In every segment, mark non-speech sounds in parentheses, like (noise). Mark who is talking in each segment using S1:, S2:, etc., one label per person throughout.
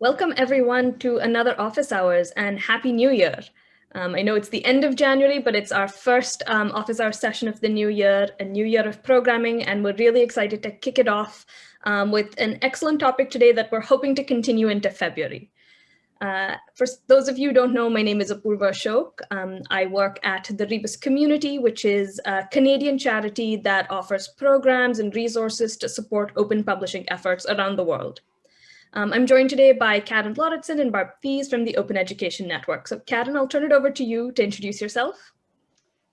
S1: Welcome everyone to another office hours and happy new year. Um, I know it's the end of January, but it's our first um, office hour session of the new year, a new year of programming, and we're really excited to kick it off um, with an excellent topic today that we're hoping to continue into February. Uh, for those of you who don't know, my name is Apurva Ashok. Um, I work at the Rebus Community, which is a Canadian charity that offers programs and resources to support open publishing efforts around the world. Um, I'm joined today by Karen Lauritsen and Barb Thies from the Open Education Network. So Karen, I'll turn it over to you to introduce yourself.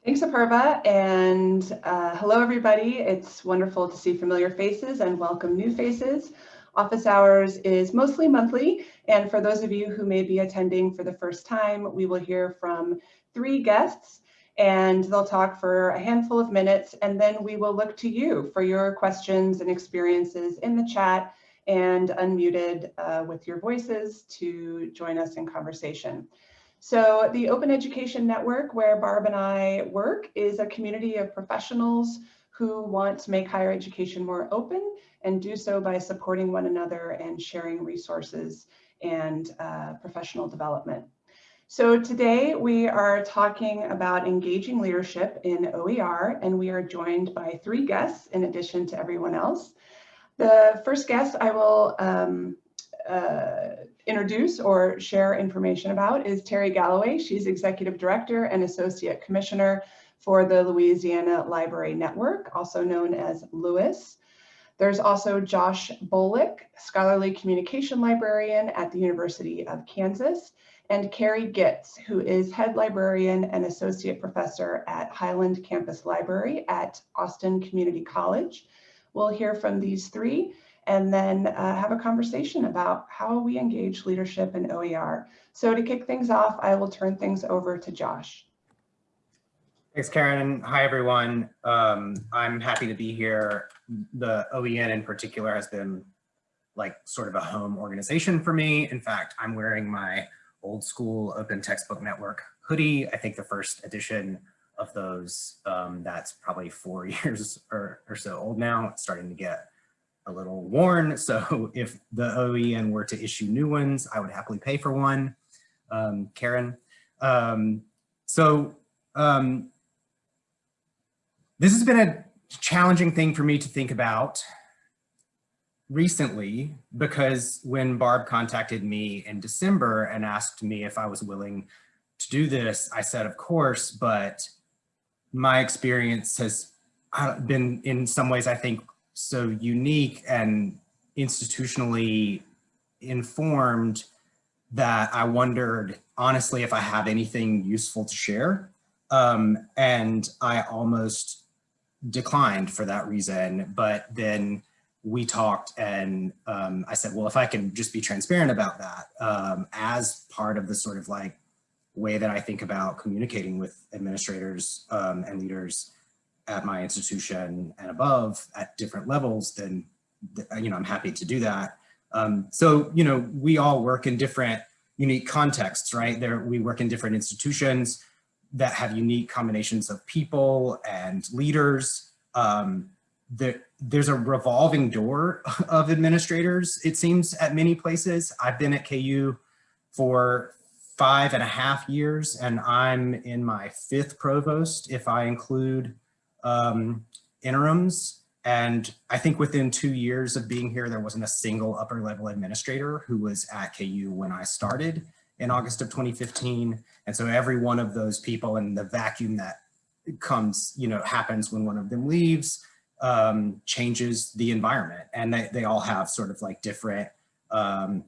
S2: Thanks, Apurva, and uh, hello, everybody. It's wonderful to see familiar faces and welcome new faces. Office hours is mostly monthly, and for those of you who may be attending for the first time, we will hear from three guests and they'll talk for a handful of minutes, and then we will look to you for your questions and experiences in the chat and unmuted uh, with your voices to join us in conversation. So the Open Education Network, where Barb and I work, is a community of professionals who want to make higher education more open and do so by supporting one another and sharing resources and uh, professional development. So today we are talking about engaging leadership in OER, and we are joined by three guests in addition to everyone else. The first guest I will um, uh, introduce or share information about is Terry Galloway. She's Executive Director and Associate Commissioner for the Louisiana Library Network, also known as LOUIS. There's also Josh Bolick, Scholarly Communication Librarian at the University of Kansas, and Carrie Gitz, who is Head Librarian and Associate Professor at Highland Campus Library at Austin Community College. We'll hear from these three and then uh, have a conversation about how we engage leadership in OER. So to kick things off, I will turn things over to Josh.
S3: Thanks, Karen. Hi, everyone. Um, I'm happy to be here. The OEN in particular has been like sort of a home organization for me. In fact, I'm wearing my old school Open Textbook Network hoodie. I think the first edition of those um, that's probably four (laughs) years or, or so old now. It's starting to get a little worn. So (laughs) if the OEN were to issue new ones, I would happily pay for one, um, Karen. Um, so um, this has been a challenging thing for me to think about recently because when Barb contacted me in December and asked me if I was willing to do this, I said, of course, but my experience has uh, been in some ways, I think, so unique and institutionally informed that I wondered, honestly, if I have anything useful to share. Um, and I almost declined for that reason. But then we talked and um, I said, well, if I can just be transparent about that um, as part of the sort of like way that I think about communicating with administrators um, and leaders at my institution and above at different levels, then you know I'm happy to do that. Um, so you know we all work in different unique contexts, right? There we work in different institutions that have unique combinations of people and leaders. Um, there, there's a revolving door (laughs) of administrators, it seems, at many places. I've been at KU for five and a half years and I'm in my fifth provost if I include um, interims. And I think within two years of being here, there wasn't a single upper level administrator who was at KU when I started in August of 2015. And so every one of those people and the vacuum that comes, you know, happens when one of them leaves um, changes the environment. And they, they all have sort of like different um,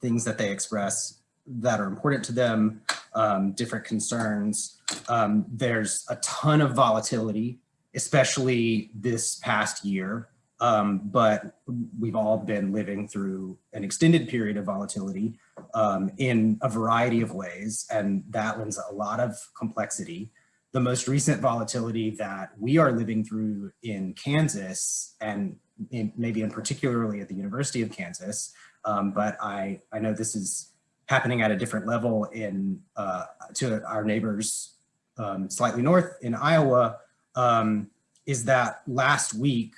S3: things that they express that are important to them, um, different concerns. Um, there's a ton of volatility, especially this past year, um, but we've all been living through an extended period of volatility um, in a variety of ways, and that lends a lot of complexity. The most recent volatility that we are living through in Kansas, and in, maybe in particularly at the University of Kansas, um, but I, I know this is happening at a different level in uh, to our neighbors um, slightly north in Iowa um, is that last week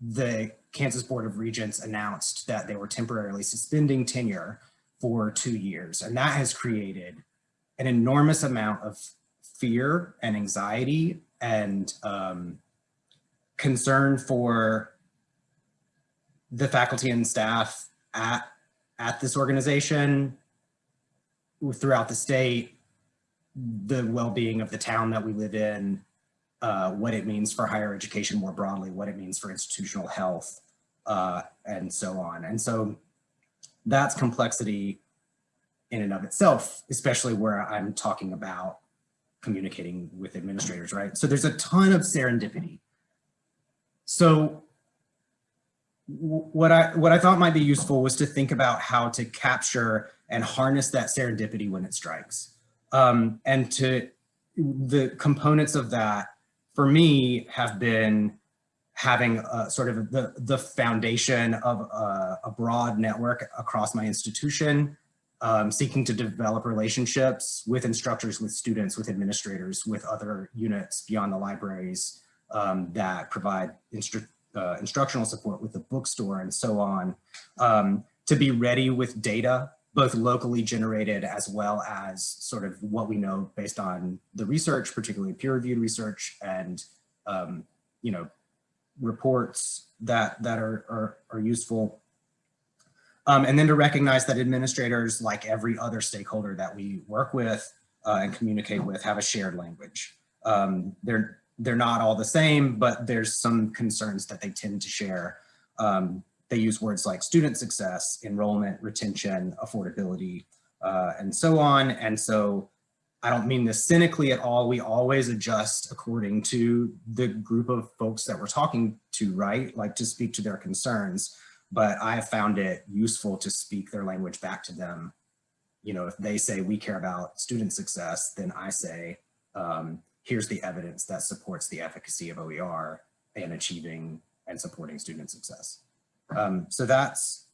S3: the Kansas Board of Regents announced that they were temporarily suspending tenure for two years. And that has created an enormous amount of fear and anxiety and um, concern for the faculty and staff at, at this organization throughout the state, the well-being of the town that we live in, uh, what it means for higher education more broadly, what it means for institutional health, uh, and so on. And so that's complexity in and of itself, especially where I'm talking about communicating with administrators, right? So there's a ton of serendipity. So what I what I thought might be useful was to think about how to capture and harness that serendipity when it strikes. Um, and to the components of that for me have been having a, sort of the, the foundation of a, a broad network across my institution, um, seeking to develop relationships with instructors, with students, with administrators, with other units beyond the libraries um, that provide instru uh, instructional support with the bookstore and so on, um, to be ready with data, both locally generated as well as sort of what we know based on the research, particularly peer-reviewed research and, um, you know, reports that, that are, are, are useful. Um, and then to recognize that administrators, like every other stakeholder that we work with uh, and communicate with, have a shared language. Um, they're, they're not all the same, but there's some concerns that they tend to share. Um, they use words like student success, enrollment, retention, affordability, uh, and so on. And so I don't mean this cynically at all. We always adjust according to the group of folks that we're talking to, right? Like to speak to their concerns. But I have found it useful to speak their language back to them. You know, if they say we care about student success, then I say, um, here's the evidence that supports the efficacy of OER in achieving and supporting student success. Um, so that's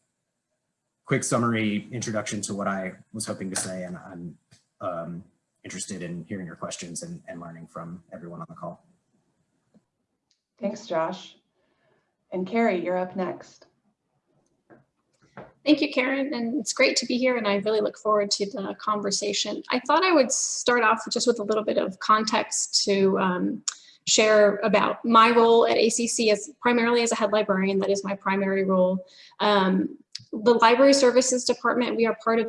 S3: quick summary introduction to what I was hoping to say, and I'm um, interested in hearing your questions and, and learning from everyone on the call.
S2: Thanks, Josh. And Carrie, you're up next.
S4: Thank you, Karen, and it's great to be here, and I really look forward to the conversation. I thought I would start off just with a little bit of context to um, share about my role at ACC as primarily as a head librarian. That is my primary role. Um, the Library Services Department, we are part of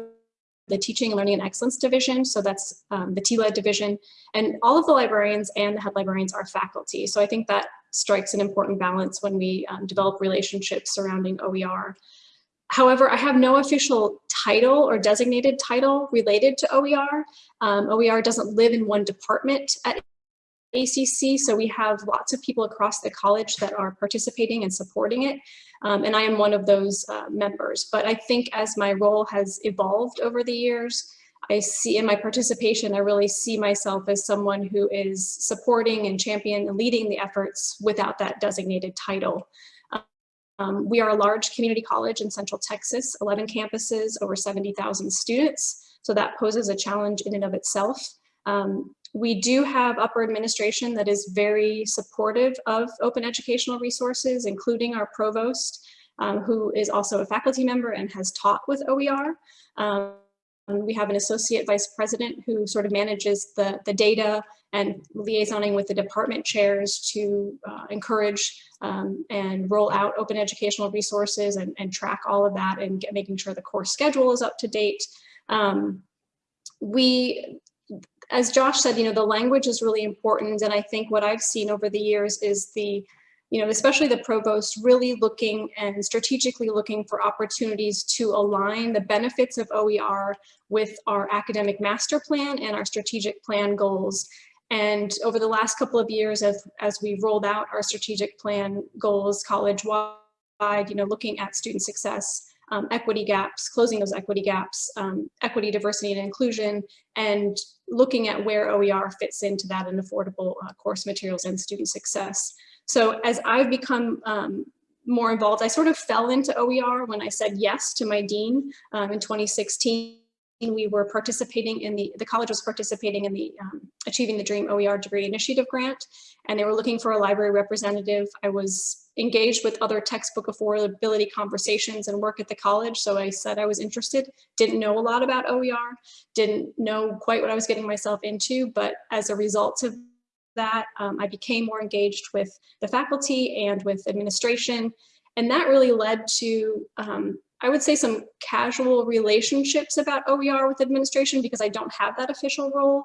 S4: the Teaching, and Learning, and Excellence Division. So that's um, the TLED division. And all of the librarians and the head librarians are faculty. So I think that strikes an important balance when we um, develop relationships surrounding OER. However, I have no official title or designated title related to OER. Um, OER doesn't live in one department at ACC, so we have lots of people across the college that are participating and supporting it, um, and I am one of those uh, members. But I think as my role has evolved over the years, I see in my participation, I really see myself as someone who is supporting and championing and leading the efforts without that designated title. Um, we are a large community college in Central Texas, 11 campuses, over 70,000 students. So that poses a challenge in and of itself. Um, we do have upper administration that is very supportive of open educational resources, including our provost, um, who is also a faculty member and has taught with OER. Um, we have an associate vice president who sort of manages the, the data and liaisoning with the department chairs to uh, encourage um, and roll out open educational resources and, and, track all of that and get, making sure the course schedule is up to date. Um, we, as Josh said, you know, the language is really important. And I think what I've seen over the years is the, you know, especially the provost really looking and strategically looking for opportunities to align the benefits of OER with our academic master plan and our strategic plan goals and over the last couple of years, as, as we rolled out our strategic plan goals college-wide, you know, looking at student success, um, equity gaps, closing those equity gaps, um, equity, diversity, and inclusion, and looking at where OER fits into that and affordable uh, course materials and student success. So as I've become um, more involved, I sort of fell into OER when I said yes to my dean um, in 2016 we were participating in the, the college was participating in the um, Achieving the Dream OER Degree Initiative Grant, and they were looking for a library representative. I was engaged with other textbook affordability conversations and work at the college, so I said I was interested. Didn't know a lot about OER, didn't know quite what I was getting myself into, but as a result of that, um, I became more engaged with the faculty and with administration, and that really led to um, I would say some casual relationships about OER with administration because I don't have that official role,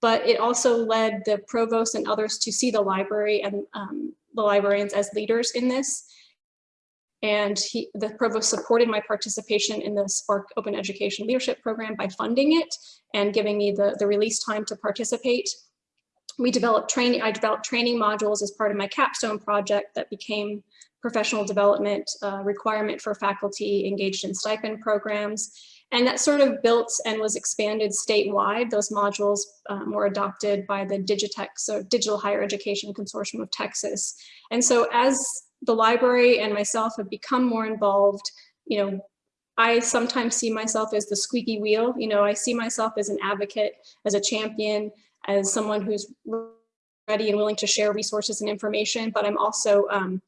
S4: but it also led the provost and others to see the library and um, the librarians as leaders in this. And he, the provost supported my participation in the SPARC Open Education Leadership Program by funding it and giving me the, the release time to participate. We developed training, I developed training modules as part of my capstone project that became professional development uh, requirement for faculty engaged in stipend programs. And that sort of built and was expanded statewide. Those modules um, were adopted by the DigiTex, so Digital Higher Education Consortium of Texas. And so as the library and myself have become more involved, you know, I sometimes see myself as the squeaky wheel. You know, I see myself as an advocate, as a champion, as someone who's ready and willing to share resources and information, but I'm also um,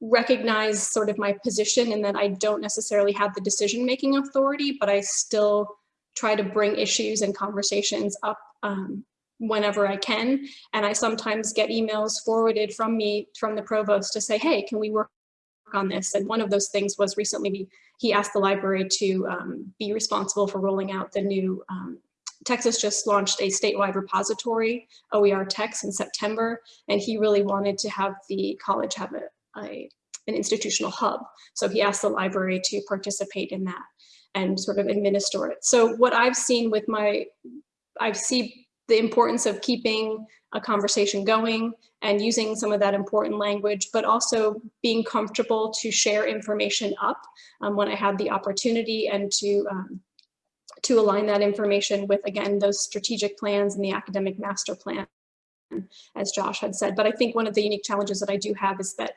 S4: recognize sort of my position and that I don't necessarily have the decision-making authority, but I still try to bring issues and conversations up um, whenever I can. And I sometimes get emails forwarded from me, from the provost to say, hey, can we work on this? And one of those things was recently we, he asked the library to um, be responsible for rolling out the new um, Texas just launched a statewide repository, OER Text in September, and he really wanted to have the college have a, a, an institutional hub. So he asked the library to participate in that and sort of administer it. So what I've seen with my, I see the importance of keeping a conversation going and using some of that important language, but also being comfortable to share information up um, when I had the opportunity and to um, to align that information with, again, those strategic plans and the academic master plan, as Josh had said. But I think one of the unique challenges that I do have is that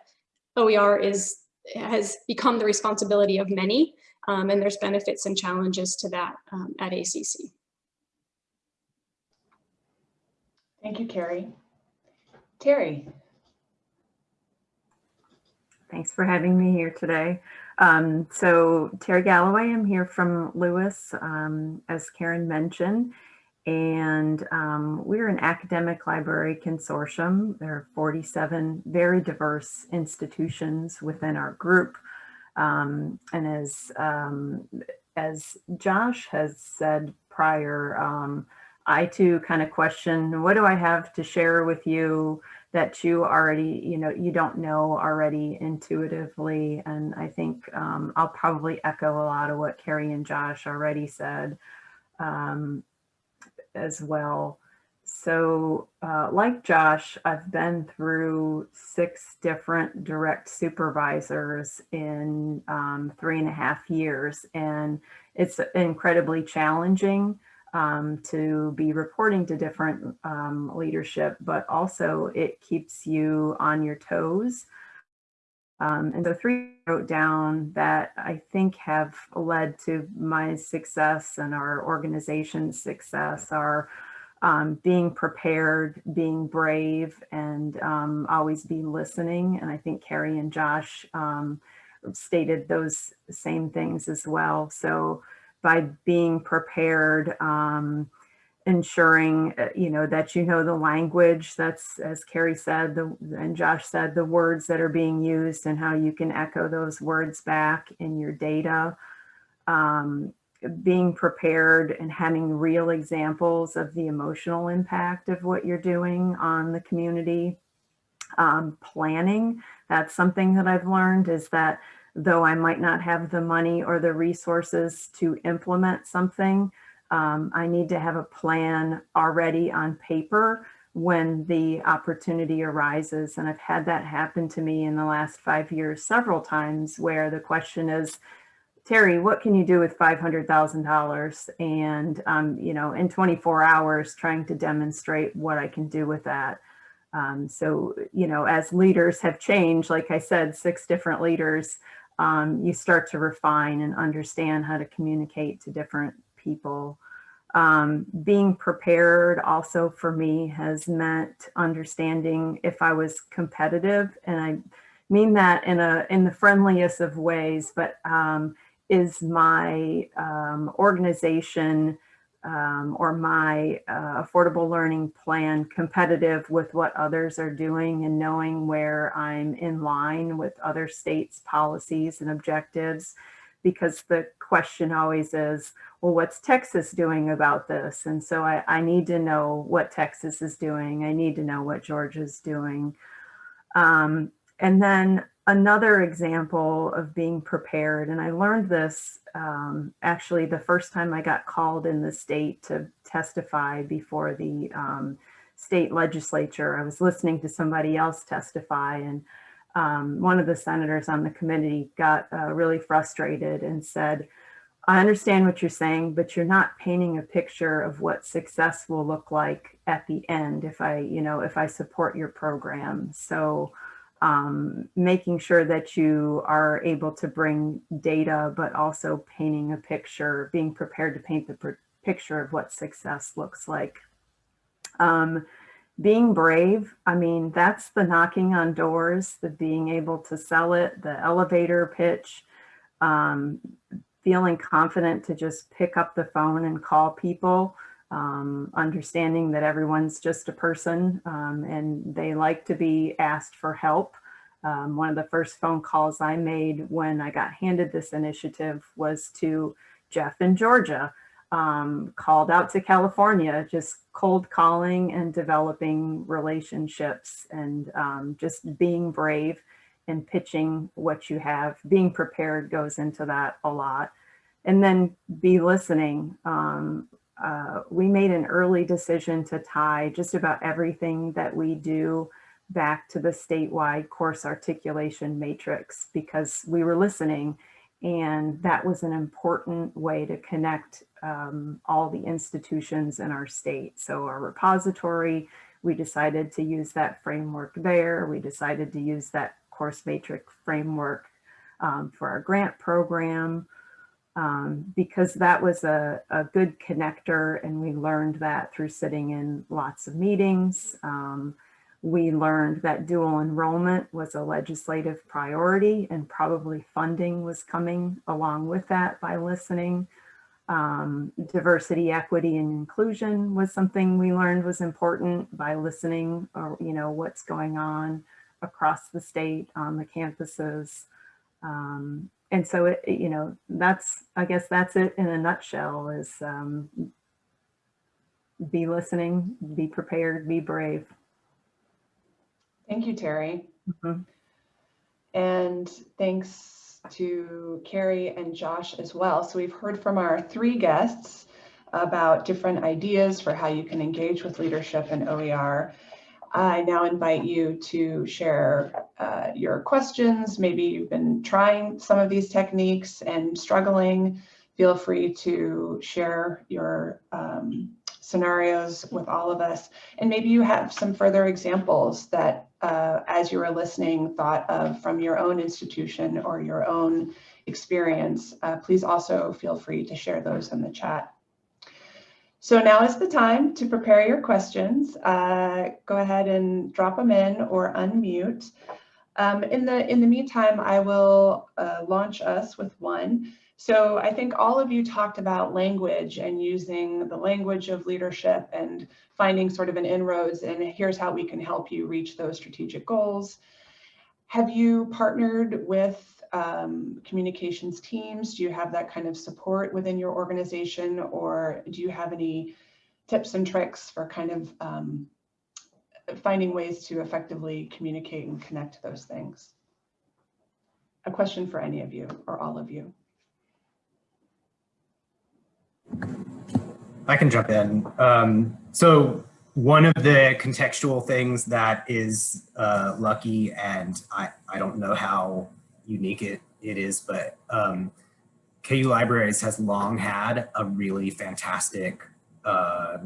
S4: OER is has become the responsibility of many, um, and there's benefits and challenges to that um, at ACC.
S2: Thank you, Carrie. Terry.
S5: Thanks for having me here today. Um, so Terry Galloway, I'm here from LOUIS, um, as Karen mentioned, and um, we're an academic library consortium. There are 47 very diverse institutions within our group. Um, and as, um, as Josh has said prior, um, I too kind of question, what do I have to share with you that you already, you know, you don't know already intuitively. And I think um, I'll probably echo a lot of what Carrie and Josh already said. Um, as well. So uh, like Josh, I've been through six different direct supervisors in um, three and a half years, and it's incredibly challenging um, to be reporting to different um, leadership, but also it keeps you on your toes. Um, and so three wrote down that I think have led to my success and our organization's success are um, being prepared, being brave, and um, always be listening. And I think Carrie and Josh um, stated those same things as well. So by being prepared, um, ensuring, uh, you know, that you know the language that's, as Carrie said, the, and Josh said, the words that are being used and how you can echo those words back in your data. Um, being prepared and having real examples of the emotional impact of what you're doing on the community. Um, planning, that's something that I've learned is that though I might not have the money or the resources to implement something, um, I need to have a plan already on paper when the opportunity arises. And I've had that happen to me in the last five years several times where the question is, Terry, what can you do with $500,000? And, um, you know, in 24 hours trying to demonstrate what I can do with that. Um, so, you know, as leaders have changed, like I said, six different leaders, um, you start to refine and understand how to communicate to different people. Um, being prepared also for me has meant understanding if I was competitive, and I mean that in a in the friendliest of ways, but um, is my um, organization um, or my uh, affordable learning plan competitive with what others are doing and knowing where I'm in line with other states' policies and objectives because the question always is, well, what's Texas doing about this? And so I, I need to know what Texas is doing. I need to know what Georgia's doing. Um, and then another example of being prepared, and I learned this um, actually the first time I got called in the state to testify before the um, state legislature. I was listening to somebody else testify and um, one of the senators on the committee got uh, really frustrated and said, I understand what you're saying, but you're not painting a picture of what success will look like at the end if I, you know, if I support your program. So um, making sure that you are able to bring data, but also painting a picture, being prepared to paint the picture of what success looks like. Um, being brave, I mean, that's the knocking on doors, the being able to sell it, the elevator pitch, um, feeling confident to just pick up the phone and call people, um, understanding that everyone's just a person um, and they like to be asked for help. Um, one of the first phone calls I made when I got handed this initiative was to Jeff in Georgia um, called out to California, just cold calling and developing relationships and um, just being brave and pitching what you have. Being prepared goes into that a lot. And then be listening. Um, uh, we made an early decision to tie just about everything that we do back to the statewide course articulation matrix because we were listening and that was an important way to connect um, all the institutions in our state. So our repository, we decided to use that framework there. We decided to use that course matrix framework um, for our grant program um, because that was a, a, good connector and we learned that through sitting in lots of meetings. Um, we learned that dual enrollment was a legislative priority and probably funding was coming along with that by listening. Um, diversity, equity, and inclusion was something we learned was important by listening or, you know, what's going on across the state on the campuses. Um, and so, it, you know, that's, I guess that's it in a nutshell is um, be listening, be prepared, be brave.
S2: Thank you, Terry.
S5: Mm -hmm.
S2: And thanks to Carrie and Josh as well. So we've heard from our three guests about different ideas for how you can engage with leadership and OER. I now invite you to share uh, your questions. Maybe you've been trying some of these techniques and struggling. Feel free to share your um, scenarios with all of us. And maybe you have some further examples that uh, as you were listening thought of from your own institution or your own experience. Uh, please also feel free to share those in the chat. So now is the time to prepare your questions. Uh, go ahead and drop them in or unmute. Um, in, the, in the meantime, I will uh, launch us with one. So I think all of you talked about language and using the language of leadership and finding sort of an inroads and here's how we can help you reach those strategic goals. Have you partnered with um, communications teams? Do you have that kind of support within your organization or do you have any tips and tricks for kind of um, finding ways to effectively communicate and connect those things? A question for any of you or all of you.
S3: I can jump in. Um, so one of the contextual things that is uh, lucky, and I, I don't know how unique it, it is, but um, KU Libraries has long had a really fantastic uh,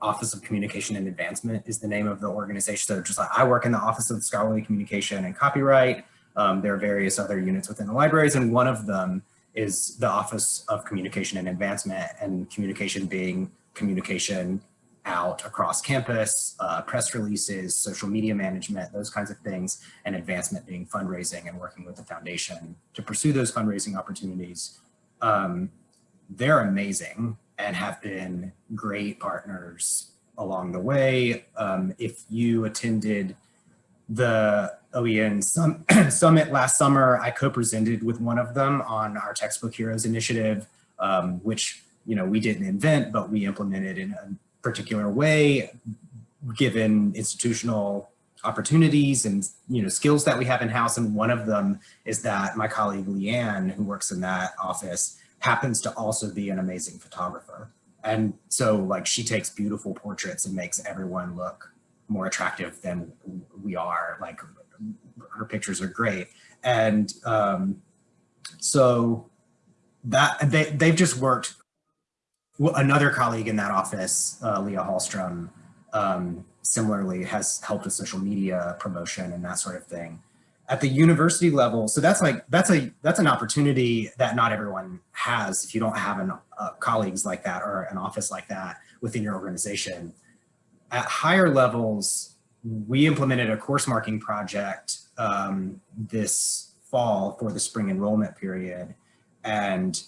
S3: Office of Communication and Advancement is the name of the organization. So just like I work in the Office of Scholarly Communication and Copyright. Um, there are various other units within the libraries, and one of them is the Office of Communication and Advancement and communication being communication out across campus, uh, press releases, social media management, those kinds of things, and advancement being fundraising and working with the foundation to pursue those fundraising opportunities. Um, they're amazing and have been great partners along the way. Um, if you attended the OEN sum (clears throat) Summit last summer, I co-presented with one of them on our Textbook Heroes initiative, um, which you know we didn't invent, but we implemented in a particular way, given institutional opportunities and you know skills that we have in house. And one of them is that my colleague Leanne, who works in that office, happens to also be an amazing photographer. And so like she takes beautiful portraits and makes everyone look more attractive than we are. Like her pictures are great. And um, so that they, they've just worked another colleague in that office, uh, Leah Hallstrom, um, similarly has helped with social media promotion and that sort of thing. At the university level, so that's like that's a that's an opportunity that not everyone has if you don't have an, uh, colleagues like that or an office like that within your organization. At higher levels, we implemented a course marking project um, this fall for the spring enrollment period, and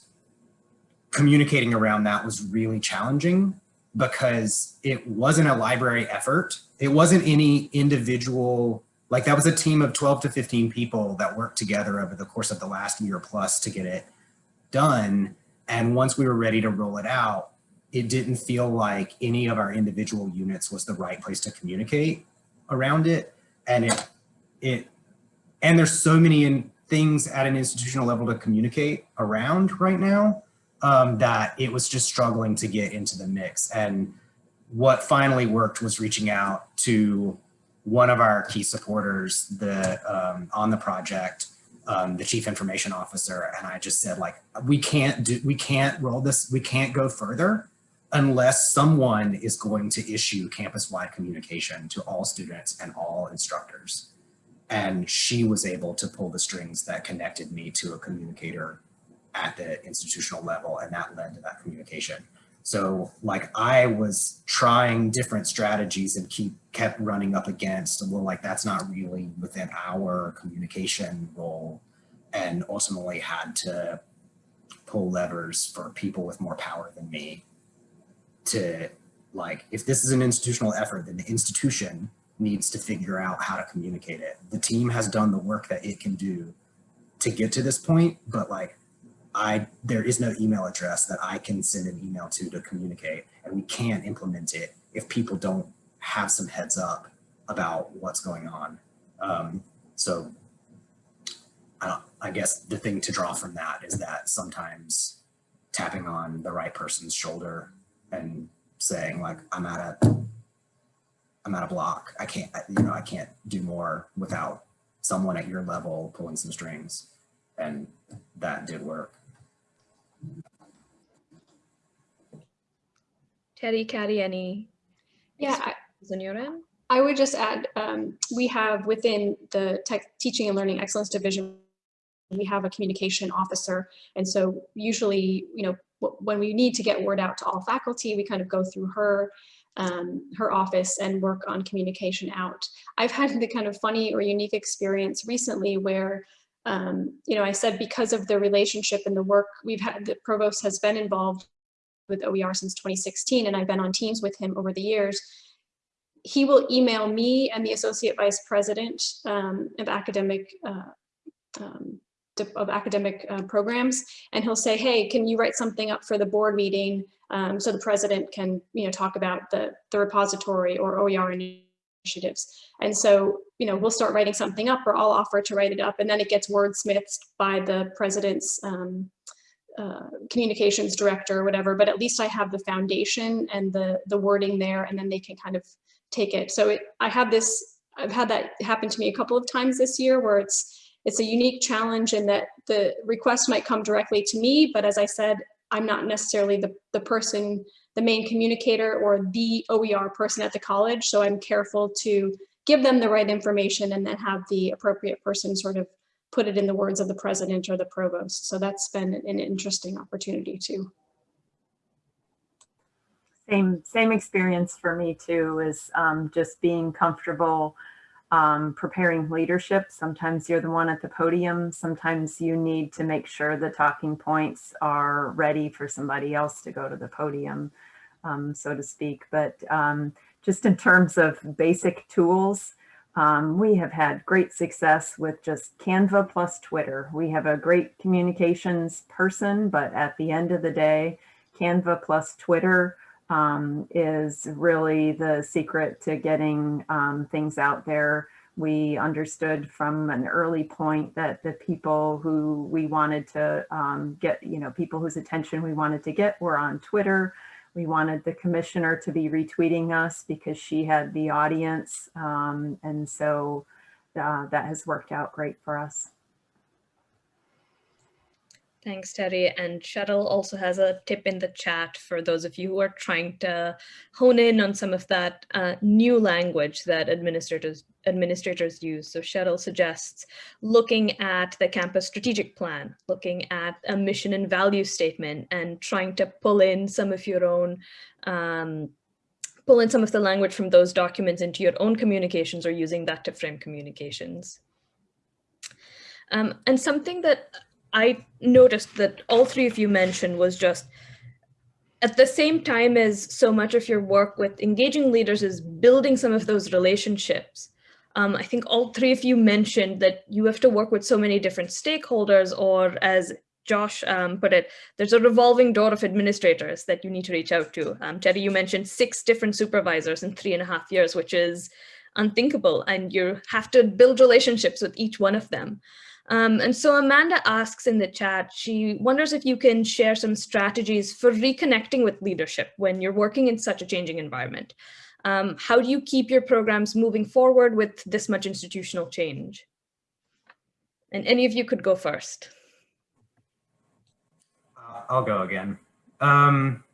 S3: communicating around that was really challenging because it wasn't a library effort. It wasn't any individual, like that was a team of 12 to 15 people that worked together over the course of the last year plus to get it done. And once we were ready to roll it out, it didn't feel like any of our individual units was the right place to communicate around it. And it, it, and there's so many in, things at an institutional level to communicate around right now um, that it was just struggling to get into the mix. And what finally worked was reaching out to one of our key supporters the, um, on the project, um, the chief information officer. And I just said like, we can't do, we can't roll this, we can't go further unless someone is going to issue campus-wide communication to all students and all instructors. And she was able to pull the strings that connected me to a communicator at the institutional level and that led to that communication. So like I was trying different strategies and keep kept running up against, well, like that's not really within our communication role and ultimately had to pull levers for people with more power than me to like, if this is an institutional effort, then the institution needs to figure out how to communicate it. The team has done the work that it can do to get to this point, but like I there is no email address that I can send an email to to communicate and we can't implement it if people don't have some heads up about what's going on. Um, so I, I guess the thing to draw from that is that sometimes tapping on the right person's shoulder and saying like, I'm at a, I'm at a block. I can't, you know, I can't do more without someone at your level pulling some strings. And that did work.
S1: Terry, Carrie, any
S4: Yeah, I,
S1: on your end?
S4: I would just add, um, we have within the tech teaching and learning excellence division, we have a communication officer. And so usually, you know, when we need to get word out to all faculty, we kind of go through her, um, her office and work on communication out. I've had the kind of funny or unique experience recently where um, you know, I said because of the relationship and the work we've had, the provost has been involved with OER since 2016, and I've been on teams with him over the years. He will email me and the associate vice president um, of academic uh, um, of academic uh, programs, and he'll say, "Hey, can you write something up for the board meeting um, so the president can, you know, talk about the the repository or OER initiatives?" And so, you know, we'll start writing something up, or I'll offer to write it up, and then it gets wordsmithed by the president's um, uh, communications director or whatever, but at least I have the foundation and the, the wording there and then they can kind of take it. So it, I have this, I've had that happen to me a couple of times this year where it's, it's a unique challenge in that the request might come directly to me, but as I said, I'm not necessarily the, the person, the main communicator or the OER person at the college. So I'm careful to give them the right information and then have the appropriate person sort of put it in the words of the president or the provost. So that's been an interesting opportunity too.
S5: Same, same experience for me too, is um, just being comfortable um, preparing leadership. Sometimes you're the one at the podium. Sometimes you need to make sure the talking points are ready for somebody else to go to the podium, um, so to speak. But um, just in terms of basic tools, um, we have had great success with just Canva plus Twitter. We have a great communications person, but at the end of the day, Canva plus Twitter um, is really the secret to getting um, things out there. We understood from an early point that the people who we wanted to um, get, you know, people whose attention we wanted to get were on Twitter. We wanted the commissioner to be retweeting us because she had the audience. Um, and so uh, that has worked out great for us.
S1: Thanks, Terry. And Cheryl also has a tip in the chat for those of you who are trying to hone in on some of that uh, new language that administrators administrators use. So Cheryl suggests looking at the campus strategic plan, looking at a mission and value statement and trying to pull in some of your own um, pull in some of the language from those documents into your own communications or using that to frame communications. Um, and something that I noticed that all three of you mentioned was just at the same time as so much of your work with engaging leaders is building some of those relationships. Um, I think all three of you mentioned that you have to work with so many different stakeholders or as Josh um, put it, there's a revolving door of administrators that you need to reach out to. Um, Terry, you mentioned six different supervisors in three and a half years, which is unthinkable. And you have to build relationships with each one of them. Um, and so Amanda asks in the chat, she wonders if you can share some strategies for reconnecting with leadership when you're working in such a changing environment. Um, how do you keep your programs moving forward with this much institutional change? And any of you could go first.
S3: Uh, I'll go again. Um,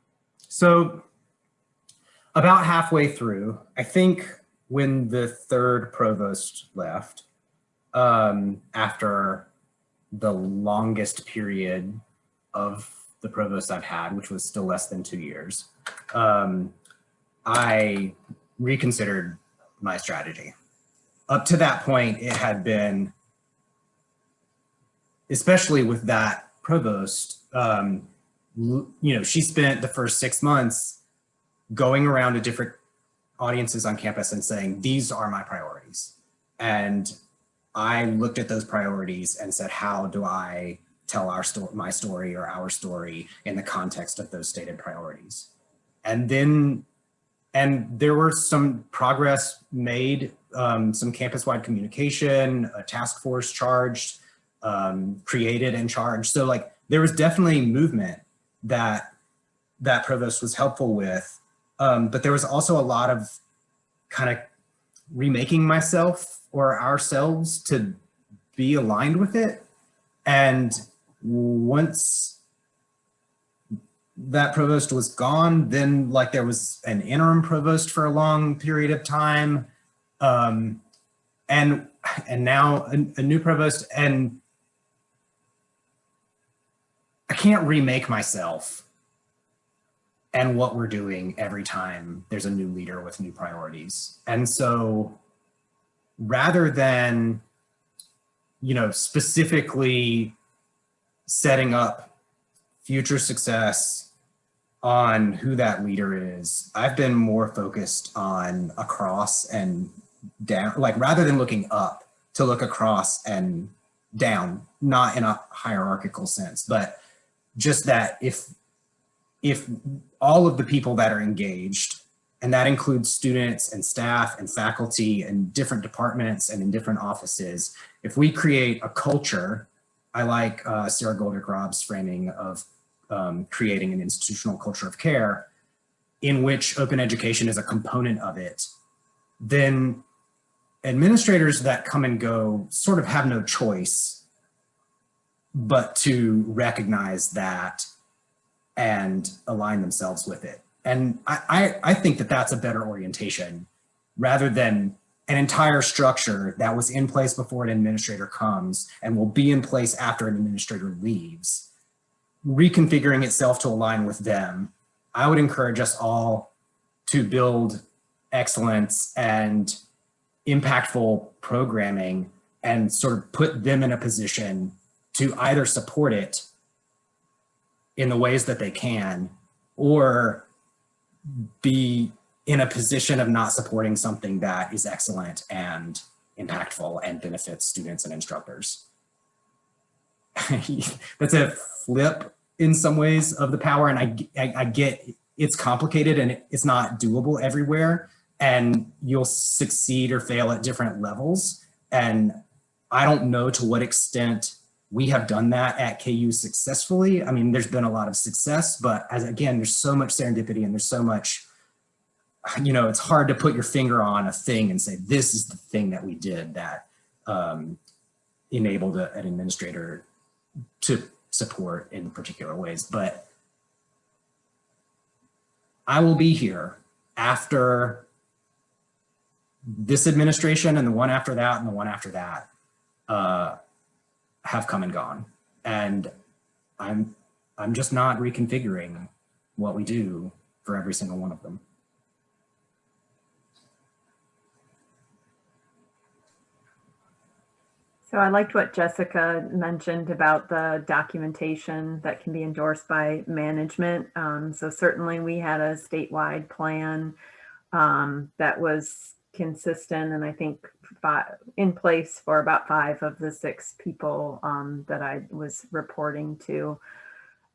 S3: so about halfway through, I think when the third provost left, um, after the longest period of the provost I've had, which was still less than two years, um, I reconsidered my strategy. Up to that point, it had been, especially with that provost, um, you know, she spent the first six months going around to different audiences on campus and saying, these are my priorities. And I looked at those priorities and said, how do I tell our story, my story or our story in the context of those stated priorities? And then, and there were some progress made, um, some campus-wide communication, a task force charged, um, created and charged. So like, there was definitely movement that that provost was helpful with. Um, but there was also a lot of kind of remaking myself or ourselves to be aligned with it. And once that provost was gone, then like there was an interim provost for a long period of time. Um, and, and now a, a new provost and I can't remake myself and what we're doing every time there's a new leader with new priorities. And so rather than, you know, specifically setting up future success on who that leader is, I've been more focused on across and down, like rather than looking up to look across and down, not in a hierarchical sense, but just that if if all of the people that are engaged, and that includes students and staff and faculty and different departments and in different offices, if we create a culture, I like uh, Sara Goldrick-Rab's framing of um, creating an institutional culture of care in which open education is a component of it, then administrators that come and go sort of have no choice but to recognize that and align themselves with it. And I, I, I think that that's a better orientation rather than an entire structure that was in place before an administrator comes and will be in place after an administrator leaves, reconfiguring itself to align with them, I would encourage us all to build excellence and impactful programming and sort of put them in a position to either support it in the ways that they can or be in a position of not supporting something that is excellent and impactful and benefits students and instructors. (laughs) That's a flip in some ways of the power and I, I, I get it's complicated and it's not doable everywhere and you'll succeed or fail at different levels. And I don't know to what extent we have done that at KU successfully. I mean, there's been a lot of success, but as again, there's so much serendipity and there's so much, you know, it's hard to put your finger on a thing and say, this is the thing that we did that um, enabled a, an administrator to support in particular ways. But I will be here after this administration and the one after that and the one after that uh, have come and gone. And I'm, I'm just not reconfiguring what we do for every single one of them.
S5: So I liked what Jessica mentioned about the documentation that can be endorsed by management. Um, so certainly we had a statewide plan um, that was consistent and I think five, in place for about five of the six people um, that I was reporting to.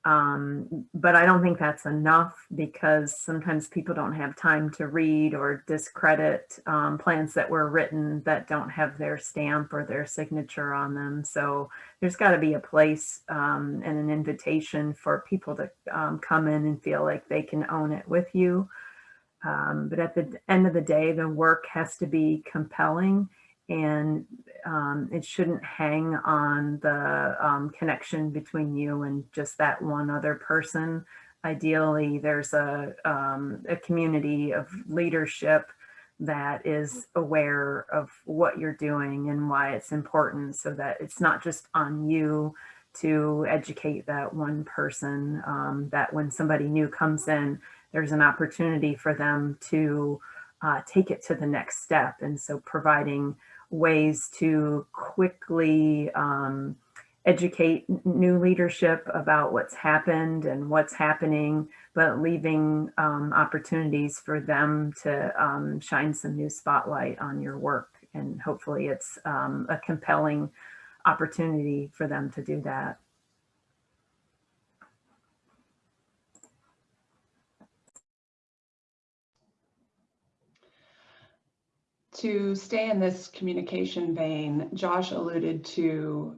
S5: Um, but I don't think that's enough because sometimes people don't have time to read or discredit um, plans that were written that don't have their stamp or their signature on them. So there's got to be a place um, and an invitation for people to um, come in and feel like they can own it with you. Um, but at the end of the day, the work has to be compelling and um, it shouldn't hang on the um, connection between you and just that one other person. Ideally, there's a, um, a community of leadership that is aware of what you're doing and why it's important so that it's not just on you to educate that one person um, that when somebody new comes in, there's an opportunity for them to uh, take it to the next step. And so providing ways to quickly um, educate new leadership about what's happened and what's happening, but leaving um, opportunities for them to um, shine some new spotlight on your work. And hopefully it's um, a compelling opportunity for them to do that.
S2: To stay in this communication vein, Josh alluded to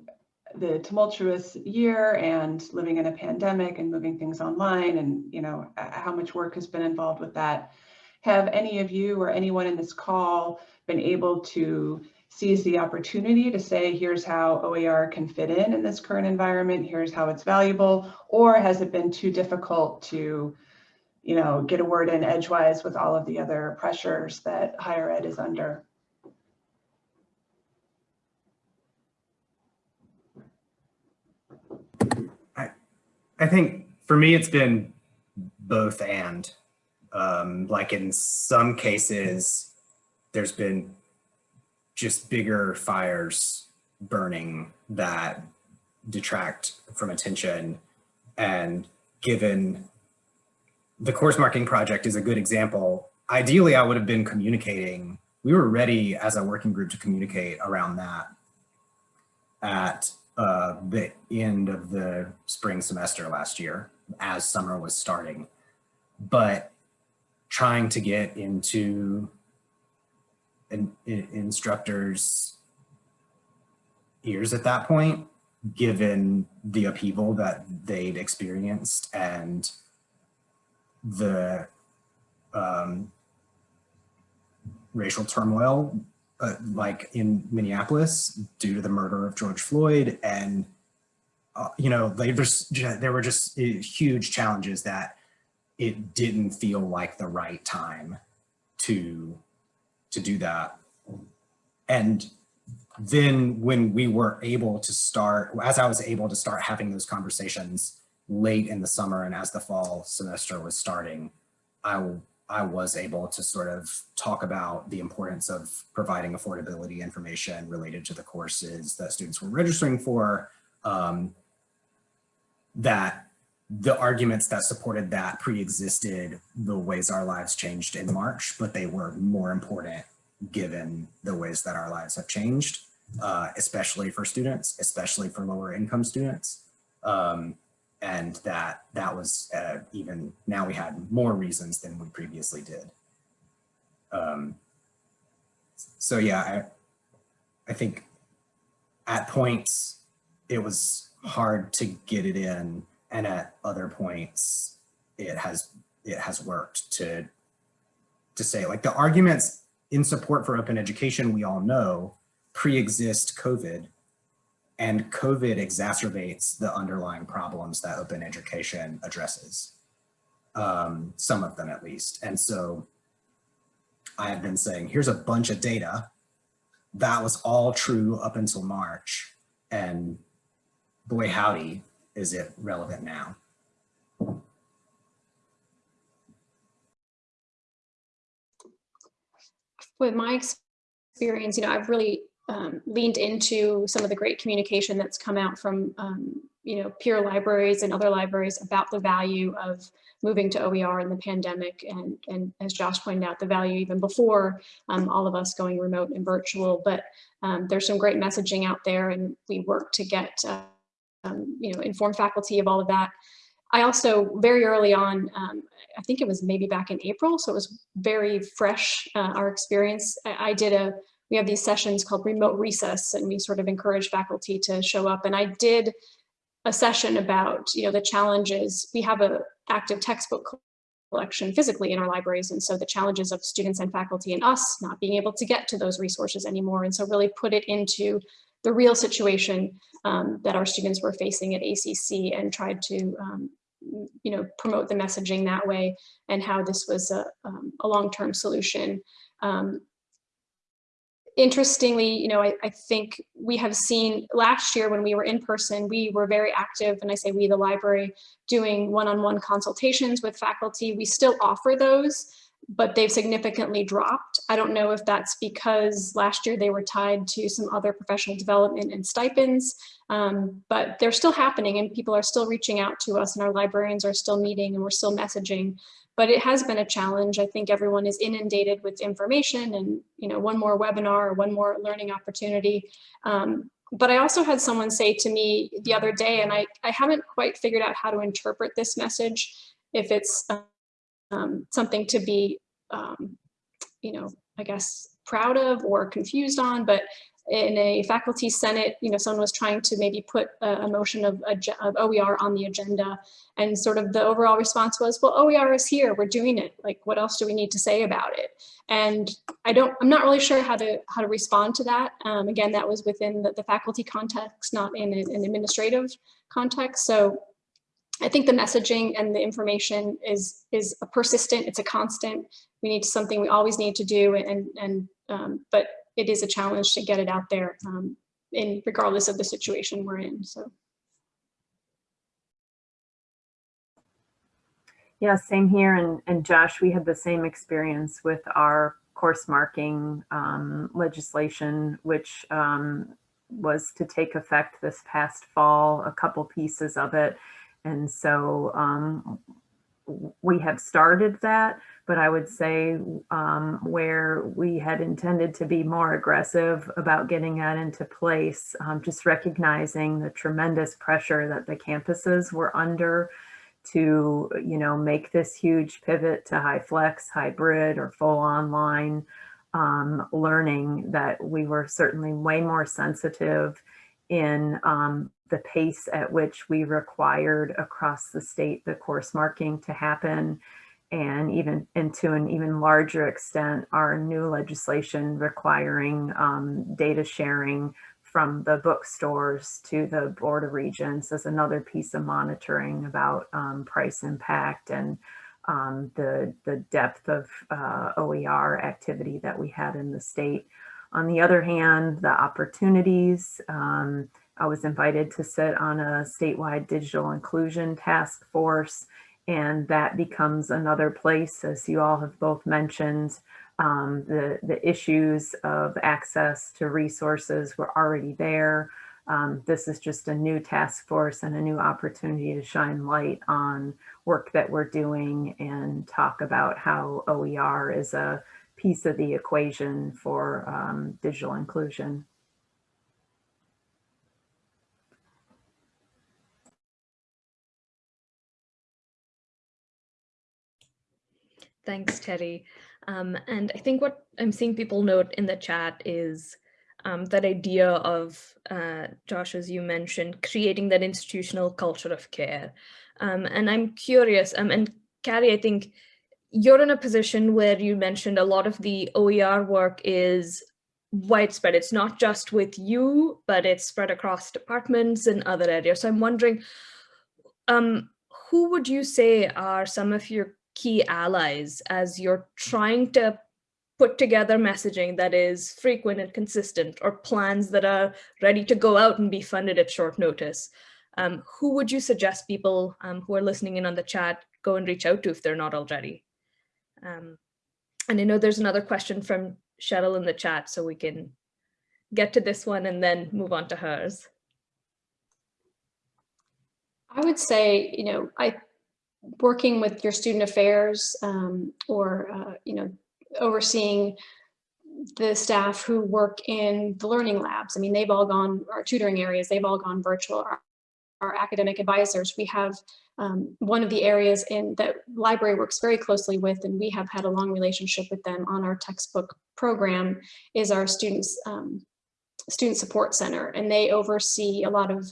S2: the tumultuous year and living in a pandemic and moving things online and you know how much work has been involved with that. Have any of you or anyone in this call been able to seize the opportunity to say, here's how OER can fit in in this current environment, here's how it's valuable, or has it been too difficult to you know, get a word in edgewise with all of the other pressures that higher ed is under.
S3: I, I think for me, it's been both and. Um, like in some cases, there's been just bigger fires burning that detract from attention and given the course marking project is a good example. Ideally, I would have been communicating. We were ready as a working group to communicate around that at uh, the end of the spring semester last year as summer was starting. But trying to get into an, an instructors' ears at that point, given the upheaval that they'd experienced and the um, racial turmoil, uh, like in Minneapolis, due to the murder of George Floyd, and uh, you know, there's there were just uh, huge challenges that it didn't feel like the right time to to do that. and then when we were able to start, as I was able to start having those conversations late in the summer and as the fall semester was starting, I, I was able to sort of talk about the importance of providing affordability information related to the courses that students were registering for, um, that the arguments that supported that pre-existed the ways our lives changed in March, but they were more important given the ways that our lives have changed, uh, especially for students, especially for lower income students. Um, and that that was uh, even now we had more reasons than we previously did. Um, so yeah, I, I think at points it was hard to get it in and at other points it has it has worked to to say like the arguments in support for open education we all know pre-exist COVID and COVID exacerbates the underlying problems that open education addresses, um, some of them at least. And so I have been saying, here's a bunch of data. That was all true up until March. And boy, howdy, is it relevant now.
S4: With my experience, you know, I've really um, leaned into some of the great communication that's come out from, um, you know, peer libraries and other libraries about the value of moving to OER in the pandemic. And, and as Josh pointed out, the value even before um, all of us going remote and virtual. But um, there's some great messaging out there and we work to get, uh, um, you know, inform faculty of all of that. I also very early on, um, I think it was maybe back in April, so it was very fresh, uh, our experience. I, I did a we have these sessions called remote recess and we sort of encourage faculty to show up. And I did a session about, you know, the challenges. We have a active textbook collection physically in our libraries. And so the challenges of students and faculty and us not being able to get to those resources anymore. And so really put it into the real situation um, that our students were facing at ACC and tried to, um, you know, promote the messaging that way and how this was a, um, a long-term solution. Um, interestingly, you know, I, I, think we have seen last year when we were in person, we were very active, and I say we, the library, doing one-on-one -on -one consultations with faculty. We still offer those, but they've significantly dropped. I don't know if that's because last year they were tied to some other professional development and stipends, um, but they're still happening and people are still reaching out to us and our librarians are still meeting and we're still messaging but it has been a challenge. I think everyone is inundated with information and, you know, one more webinar or one more learning opportunity. Um, but I also had someone say to me the other day, and I, I haven't quite figured out how to interpret this message, if it's um, something to be, um, you know, I guess proud of or confused on, but in a faculty senate, you know, someone was trying to maybe put a, a motion of, of, OER on the agenda and sort of the overall response was, well, OER is here, we're doing it. Like, what else do we need to say about it? And I don't, I'm not really sure how to, how to respond to that. Um, again, that was within the, the faculty context, not in an administrative context. So I think the messaging and the information is, is a persistent, it's a constant. We need something we always need to do and, and um, but it is a challenge to get it out there um, in regardless of the situation we're in. So.
S5: Yeah, same here. And, and Josh, we had the same experience with our course marking um, legislation, which um, was to take effect this past fall, a couple pieces of it. And so um, we have started that, but I would say um, where we had intended to be more aggressive about getting that into place, um, just recognizing the tremendous pressure that the campuses were under to, you know, make this huge pivot to high flex, hybrid, or full online um, learning that we were certainly way more sensitive in um, the pace at which we required across the state the course marking to happen and even and to an even larger extent our new legislation requiring um, data sharing from the bookstores to the Board of Regents as another piece of monitoring about um, price impact and um, the, the depth of uh, OER activity that we had in the state. On the other hand, the opportunities, um, I was invited to sit on a statewide digital inclusion task force, and that becomes another place, as you all have both mentioned, um, the, the issues of access to resources were already there. Um, this is just a new task force and a new opportunity to shine light on work that we're doing and talk about how OER is a piece of the equation for um, digital inclusion.
S1: Thanks, Terry. Um, and I think what I'm seeing people note in the chat is um, that idea of, uh, Josh, as you mentioned, creating that institutional culture of care. Um, and I'm curious, um, and Carrie, I think you're in a position where you mentioned a lot of the OER work is widespread. It's not just with you, but it's spread across departments and other areas. So I'm wondering, um, who would you say are some of your key allies as you're trying to put together messaging that is frequent and consistent or plans that are ready to go out and be funded at short notice. Um, who would you suggest people um, who are listening in on the chat go and reach out to if they're not already? Um, and I know there's another question from Cheryl in the chat, so we can get to this one and then move on to hers.
S4: I would say, you know, I working with your student affairs um, or, uh, you know, overseeing the staff who work in the learning labs. I mean, they've all gone, our tutoring areas, they've all gone virtual. Our, our academic advisors, we have um, one of the areas in that library works very closely with, and we have had a long relationship with them on our textbook program, is our students um, student support center, and they oversee a lot of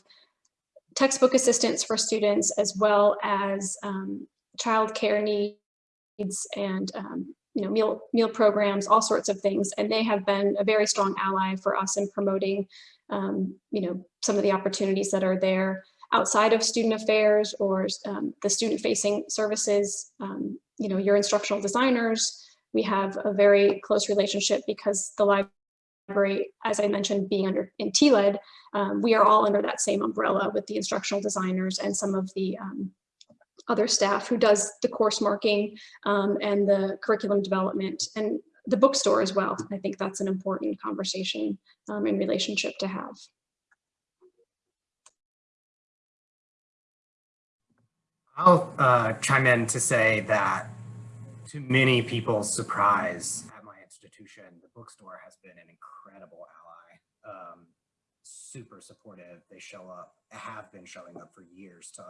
S4: textbook assistance for students as well as um, child care needs and um, you know meal meal programs all sorts of things. And they have been a very strong ally for us in promoting um, you know some of the opportunities that are there outside of student affairs or um, the student facing services. Um, you know your instructional designers we have a very close relationship because the library as I mentioned being under in TLED um, we are all under that same umbrella with the instructional designers and some of the um, other staff who does the course marking um, and the curriculum development and the bookstore as well. I think that's an important conversation um, and relationship to have.
S3: I'll uh, chime in to say that to many people's surprise at my institution, the bookstore has been an incredible ally. Um, super supportive. They show up, have been showing up for years to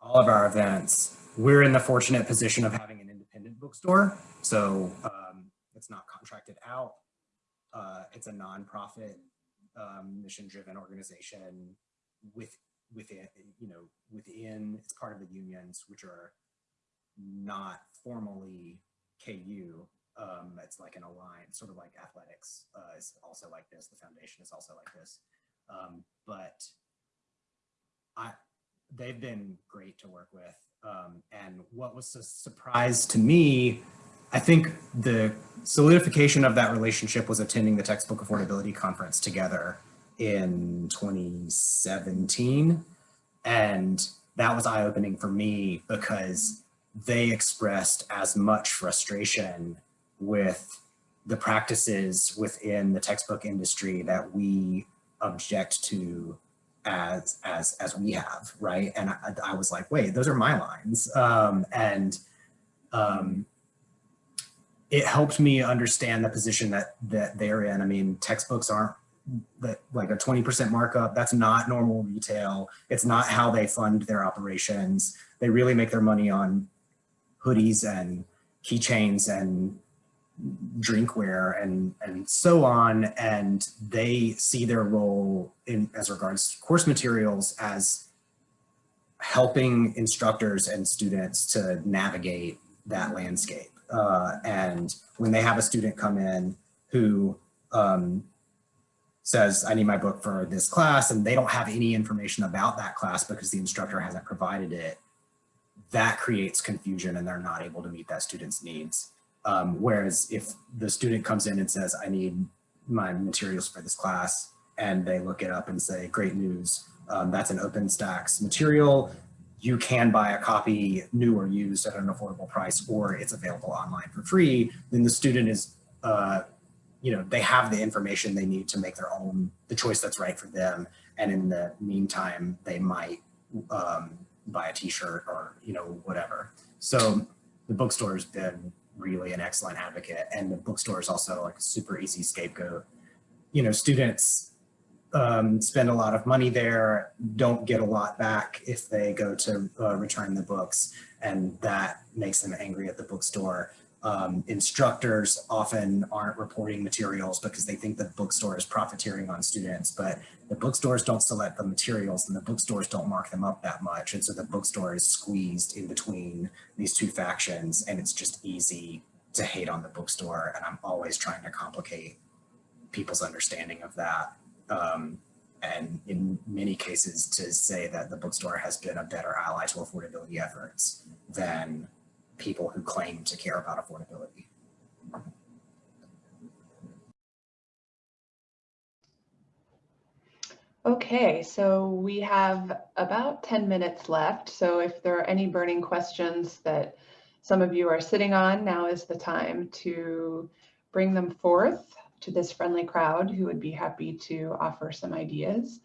S3: all of our events. We're in the fortunate position of having an independent bookstore. So um, it's not contracted out. Uh, it's a nonprofit um, mission-driven organization with within, you know, within, it's part of the unions, which are not formally KU. Um, it's like an alliance, sort of like athletics uh, is also like this. The foundation is also like this. Um, but I, they've been great to work with. Um, and what was a surprise to me, I think the solidification of that relationship was attending the textbook affordability conference together in 2017. And that was eye-opening for me because they expressed as much frustration with the practices within the textbook industry that we object to as as as we have right? And I, I was like wait those are my lines. Um, and um, it helped me understand the position that that they're in. I mean textbooks aren't that like a 20% markup. That's not normal retail. It's not how they fund their operations. They really make their money on hoodies and keychains and drinkware and and so on and they see their role in as regards course materials as helping instructors and students to navigate that landscape. Uh, and when they have a student come in who um, says I need my book for this class and they don't have any information about that class because the instructor hasn't provided it that creates confusion and they're not able to meet that student's needs um, whereas if the student comes in and says, I need my materials for this class and they look it up and say, great news, um, that's an OpenStax material. You can buy a copy new or used at an affordable price or it's available online for free. Then the student is, uh, you know, they have the information they need to make their own, the choice that's right for them. And in the meantime, they might um, buy a t-shirt or, you know, whatever. So the bookstore has been really an excellent advocate and the bookstore is also like a super easy scapegoat. You know, students um, spend a lot of money there, don't get a lot back if they go to uh, return the books and that makes them angry at the bookstore. Um, instructors often aren't reporting materials because they think the bookstore is profiteering on students, but the bookstores don't select the materials and the bookstores don't mark them up that much. And so the bookstore is squeezed in between these two factions and it's just easy to hate on the bookstore. And I'm always trying to complicate people's understanding of that. Um, and in many cases to say that the bookstore has been a better ally to affordability efforts than people who claim to care about affordability.
S2: Okay, so we have about 10 minutes left. So if there are any burning questions that some of you are sitting on, now is the time to bring them forth to this friendly crowd who would be happy to offer some ideas.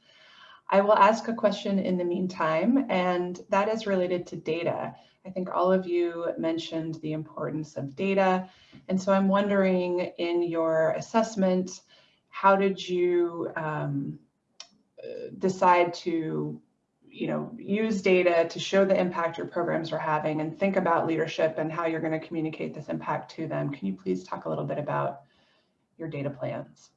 S2: I will ask a question in the meantime, and that is related to data. I think all of you mentioned the importance of data. And so I'm wondering in your assessment, how did you um, decide to you know, use data to show the impact your programs are having and think about leadership and how you're going to communicate this impact to them. Can you please talk a little bit about your data plans?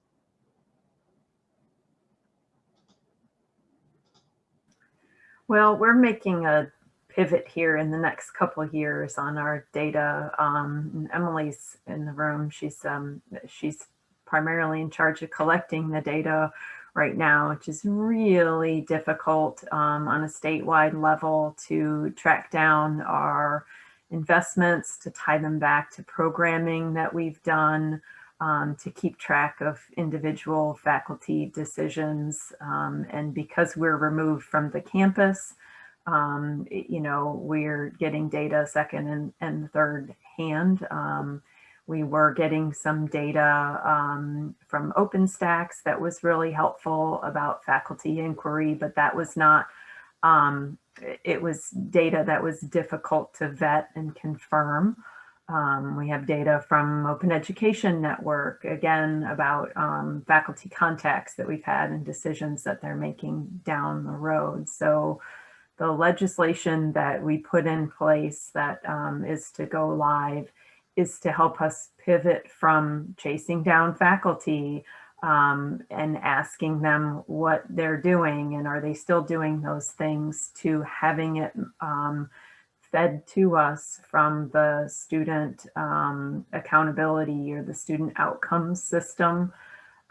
S5: Well, we're making a pivot here in the next couple years on our data. Um, Emily's in the room. She's um, she's primarily in charge of collecting the data right now, which is really difficult um, on a statewide level to track down our investments, to tie them back to programming that we've done, um, to keep track of individual faculty decisions. Um, and because we're removed from the campus, um, you know, we're getting data second and, and third hand. Um, we were getting some data um, from OpenStax that was really helpful about faculty inquiry, but that was not, um, it was data that was difficult to vet and confirm. Um, we have data from Open Education Network, again, about um, faculty contacts that we've had and decisions that they're making down the road. So the legislation that we put in place that um, is to go live is to help us pivot from chasing down faculty um, and asking them what they're doing and are they still doing those things to having it um, fed to us from the student um, accountability or the student outcomes system.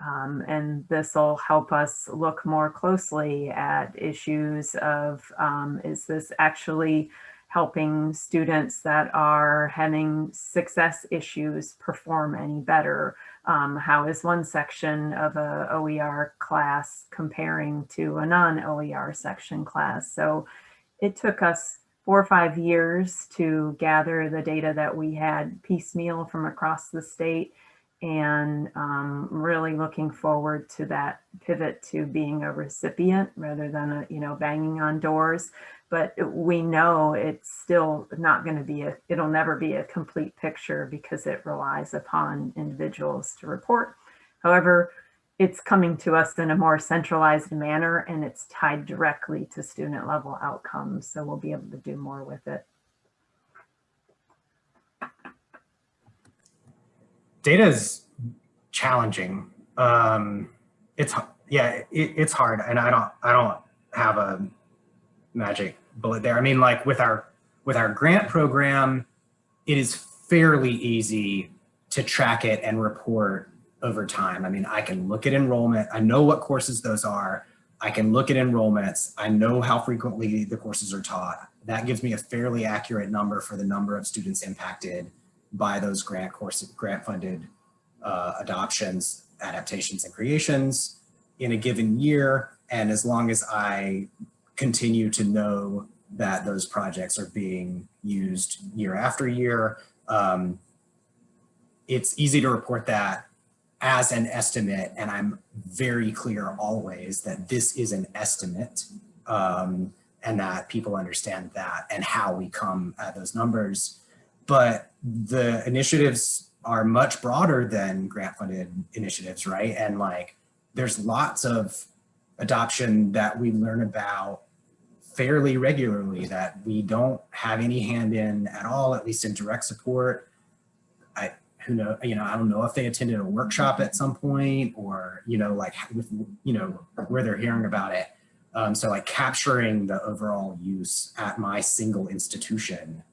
S5: Um, and this will help us look more closely at issues of, um, is this actually helping students that are having success issues perform any better? Um, how is one section of a OER class comparing to a non-OER section class? So it took us four or five years to gather the data that we had piecemeal from across the state and um, really looking forward to that pivot to being a recipient rather than a, you know banging on doors but we know it's still not going to be a it'll never be a complete picture because it relies upon individuals to report however it's coming to us in a more centralized manner and it's tied directly to student level outcomes. So we'll be able to do more with it.
S3: Data is challenging. Um, it's yeah, it, it's hard, and I don't I don't have a magic bullet there. I mean, like with our with our grant program, it is fairly easy to track it and report over time. I mean, I can look at enrollment. I know what courses those are. I can look at enrollments. I know how frequently the courses are taught. That gives me a fairly accurate number for the number of students impacted by those grant courses, grant funded uh, adoptions. adaptations and creations in a given year. And as long as I continue to know that those projects are being used year after year, um, it's easy to report that as an estimate. And I'm very clear always that this is an estimate um, and that people understand that and how we come at those numbers. But the initiatives are much broader than grant funded initiatives, right? And like, there's lots of adoption that we learn about fairly regularly that we don't have any hand in at all, at least in direct support. I, who know, you know, I don't know if they attended a workshop at some point or, you know, like, with, you know, where they're hearing about it. Um, so like capturing the overall use at my single institution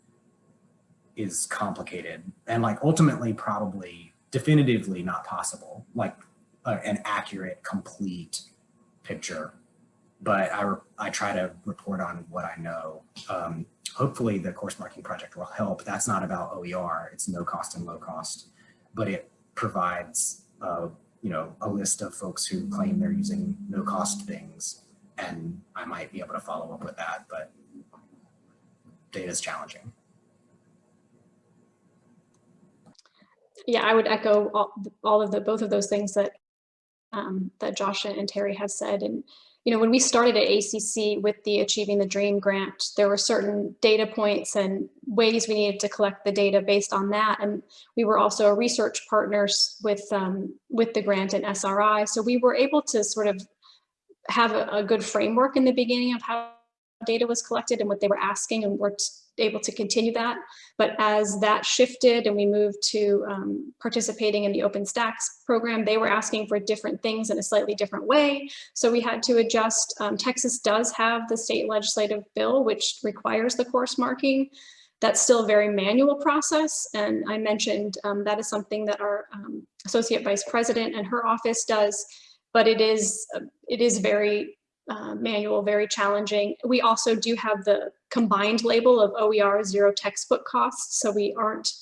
S3: is complicated and like ultimately probably definitively not possible, like uh, an accurate, complete picture. But I, I try to report on what I know. Um, hopefully the course marking project will help. That's not about OER, it's no cost and low cost, but it provides uh, you know, a list of folks who claim they're using no cost things. And I might be able to follow up with that, but data is challenging.
S4: Yeah, I would echo all, all of the both of those things that um, that Josh and Terry have said. And you know, when we started at ACC with the Achieving the Dream grant, there were certain data points and ways we needed to collect the data based on that. And we were also research partners with um, with the grant and SRI, so we were able to sort of have a, a good framework in the beginning of how data was collected and what they were asking, and we're able to continue that. But as that shifted and we moved to um, participating in the OpenStax program, they were asking for different things in a slightly different way. So we had to adjust. Um, Texas does have the state legislative bill, which requires the course marking. That's still a very manual process. And I mentioned um, that is something that our um, associate vice president and her office does, but it is, uh, it is very uh, manual, very challenging. We also do have the combined label of OER zero textbook costs. So we aren't,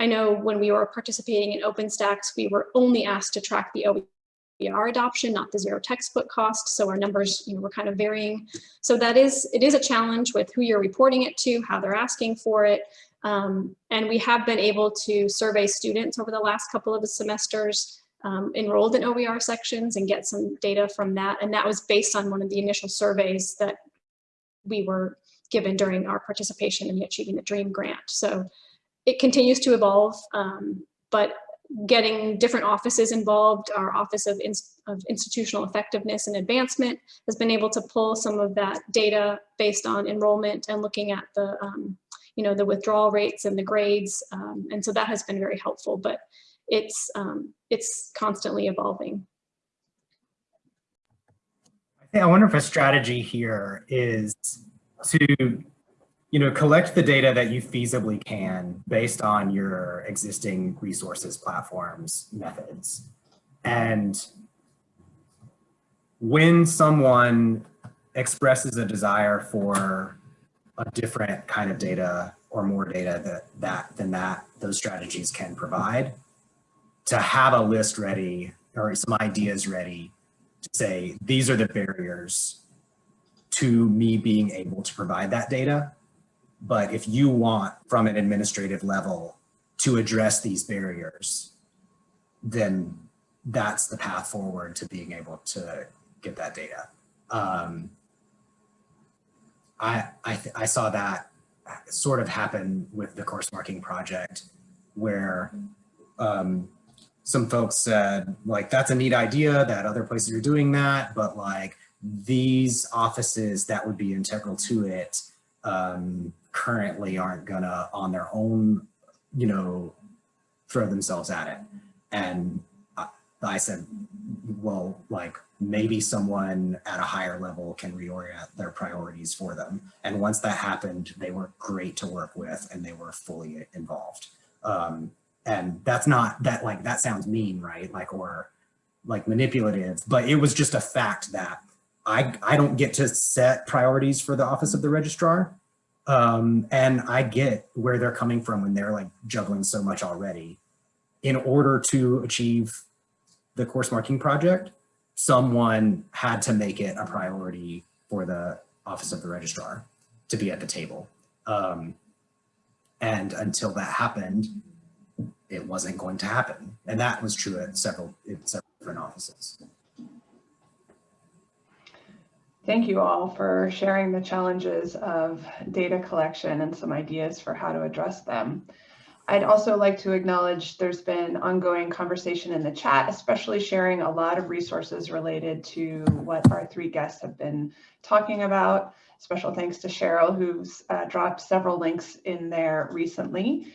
S4: I know when we were participating in OpenStax, we were only asked to track the OER adoption, not the zero textbook cost. So our numbers you know, were kind of varying. So that is, it is a challenge with who you're reporting it to, how they're asking for it. Um, and we have been able to survey students over the last couple of semesters um, enrolled in OER sections and get some data from that. And that was based on one of the initial surveys that we were given during our participation in the Achieving the Dream grant. So it continues to evolve, um, but getting different offices involved, our Office of, In of Institutional Effectiveness and Advancement has been able to pull some of that data based on enrollment and looking at the, um, you know, the withdrawal rates and the grades. Um, and so that has been very helpful, but it's, um, it's constantly evolving.
S3: I wonder if a strategy here is to you know, collect the data that you feasibly can based on your existing resources, platforms, methods. And when someone expresses a desire for a different kind of data or more data that, that than that those strategies can provide, to have a list ready or some ideas ready to say, these are the barriers to me being able to provide that data. But if you want from an administrative level to address these barriers, then that's the path forward to being able to get that data. Um, I, I, I saw that sort of happen with the course marking project where um, some folks said like, that's a neat idea that other places are doing that, but like these offices that would be integral to it um, currently aren't gonna on their own, you know, throw themselves at it. And I, I said, well, like maybe someone at a higher level can reorient their priorities for them. And once that happened, they were great to work with and they were fully involved. Um, and that's not that like that sounds mean right like or like manipulative but it was just a fact that i i don't get to set priorities for the office of the registrar um and i get where they're coming from when they're like juggling so much already in order to achieve the course marking project, someone had to make it a priority for the Office of the Registrar to be at the table. Um, and until that happened, it wasn't going to happen. And that was true at several, several different offices.
S2: Thank you all for sharing the challenges of data collection and some ideas for how to address them. I'd also like to acknowledge there's been ongoing conversation in the chat, especially sharing a lot of resources related to what our three guests have been talking about. Special thanks to Cheryl, who's uh, dropped several links in there recently.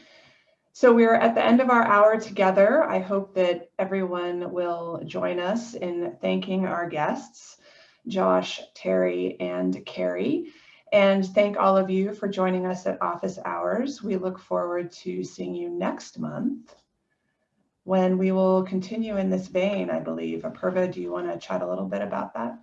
S2: So we're at the end of our hour together. I hope that everyone will join us in thanking our guests, Josh, Terry, and Carrie. And thank all of you for joining us at office hours. We look forward to seeing you next month when we will continue in this vein, I believe. Apurva, do you want to chat a little bit about that?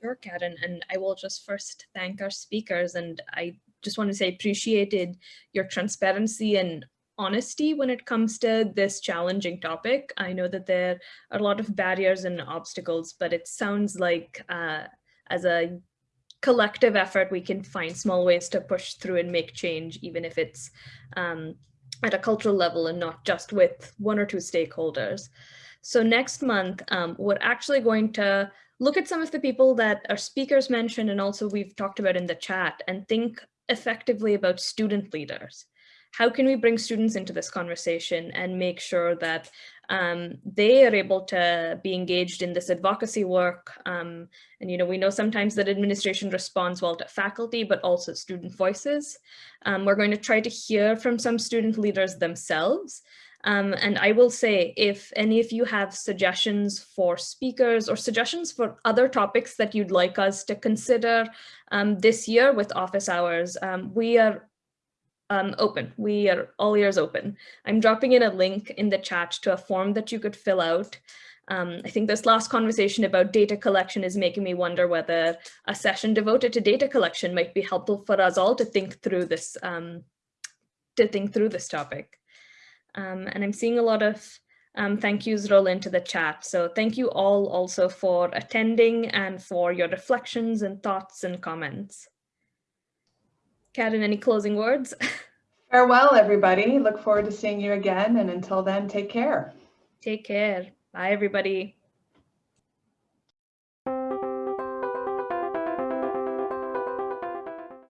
S1: Sure, Karen. And I will just first thank our speakers. And I just want to say appreciated your transparency and honesty when it comes to this challenging topic. I know that there are a lot of barriers and obstacles, but it sounds like uh, as a collective effort, we can find small ways to push through and make change, even if it's um, at a cultural level and not just with one or two stakeholders. So next month, um, we're actually going to look at some of the people that our speakers mentioned and also we've talked about in the chat and think effectively about student leaders. How can we bring students into this conversation and make sure that um, they are able to be engaged in this advocacy work. Um, and, you know, we know sometimes that administration responds well to faculty, but also student voices. Um, we're going to try to hear from some student leaders themselves. Um, and I will say, if any of you have suggestions for speakers or suggestions for other topics that you'd like us to consider um, this year with office hours, um, we are um, open. We are all ears open. I'm dropping in a link in the chat to a form that you could fill out. Um, I think this last conversation about data collection is making me wonder whether a session devoted to data collection might be helpful for us all to think through this, um, to think through this topic. Um, and I'm seeing a lot of um, thank yous roll into the chat. So thank you all also for attending and for your reflections and thoughts and comments. Karen, any closing words?
S2: Farewell, everybody. Look forward to seeing you again. And until then, take care.
S1: Take care. Bye, everybody.